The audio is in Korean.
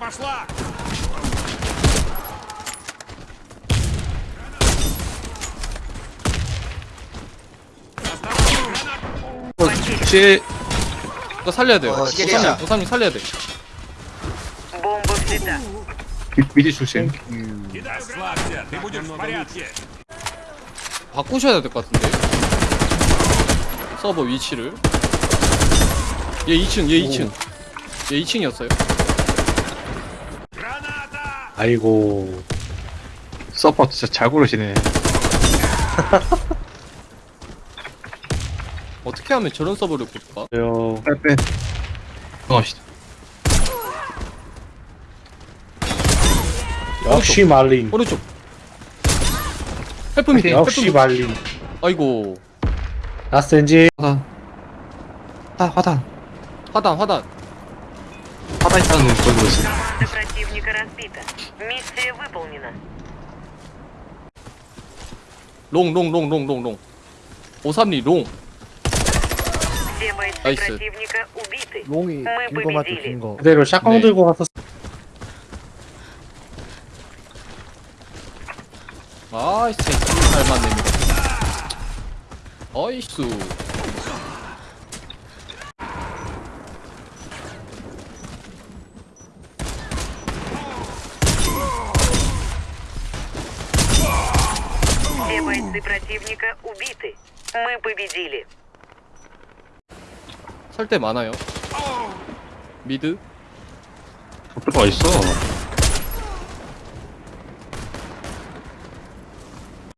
пошла! 혹시 이거 살려야 돼요. 어, 시계리야. 오삼님, 오삼님 살려야 돼. Бомба взята. 미- 미리 조심. Расслабься, ты будешь в порядке! 바꾸셔야 될 것 같은데. 서버 위치를. 얘 2층, 얘 2층. 얘 2층이었어요. 아이고. 서퍼 진짜 잘 고르시네. 어떻게 하면 저런 서버를 볼까? 그래요 네, 어. 빼빼. 들어갑시다. 역시 말린. 오른쪽. 헬프 밑에 역시 말린. 아이고. 라스엔지 화단. 아 화단. 화단 화단. 가만있다는 거지. 롱, 롱, 롱, 롱, 롱, 롱. 오삼리 롱. 나이스. 롱이 긴거 맞죠, 긴 거. 그대로 샷광 네. 들고 가서. 아이스, 잘 맞네. 어이수. Все бойцы противника убиты. Мы победили. 살 때 많아요. 미드. 어떨 거 있어?